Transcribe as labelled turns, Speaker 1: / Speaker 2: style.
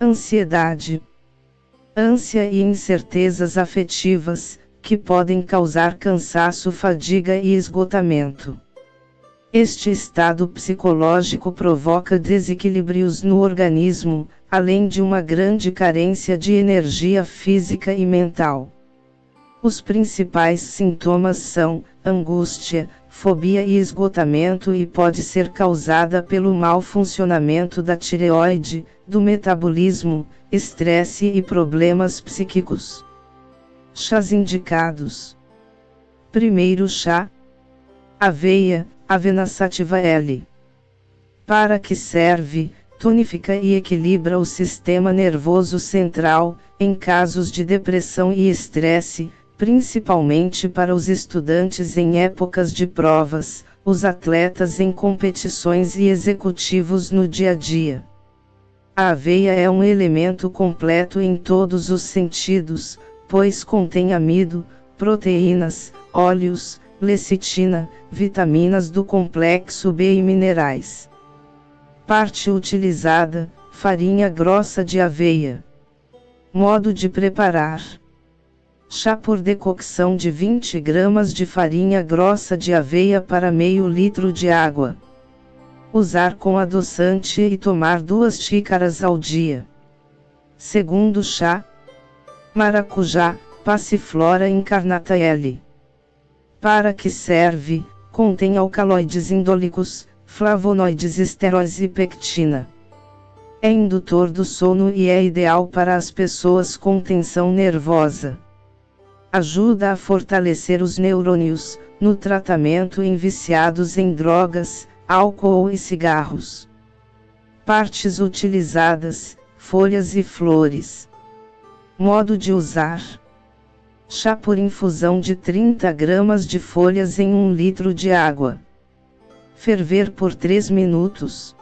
Speaker 1: Ansiedade. Ânsia e incertezas afetivas, que podem causar cansaço, fadiga e esgotamento. Este estado psicológico provoca desequilíbrios no organismo, além de uma grande carência de energia física e mental. Os principais sintomas são angústia, fobia e esgotamento e pode ser causada pelo mau funcionamento da tireoide, do metabolismo, estresse e problemas psíquicos. Chás indicados: Primeiro chá: aveia, Avena Sativa L. Para que serve? Tonifica e equilibra o sistema nervoso central, em casos de depressão e estresse, principalmente para os estudantes em épocas de provas, os atletas em competições e executivos no dia a dia. A aveia é um elemento completo em todos os sentidos, pois contém amido, proteínas, óleos, lecitina, vitaminas do complexo B e minerais. Parte utilizada: farinha grossa de aveia. Modo de preparar: chá por decocção de 20 gramas de farinha grossa de aveia para meio litro de água. Usar com adoçante e tomar duas xícaras ao dia. Segundo chá: maracujá, passiflora incarnata L. Para que serve? Contém alcaloides indólicos, flavonoides esteróis e pectina. É indutor do sono e é ideal para as pessoas com tensão nervosa. Ajuda a fortalecer os neurônios, no tratamento em viciados em drogas, álcool e cigarros. Partes utilizadas: folhas e flores. Modo de usar: Chá por infusão de 30 gramas de folhas em 1 litro de água. Ferver por 3 minutos.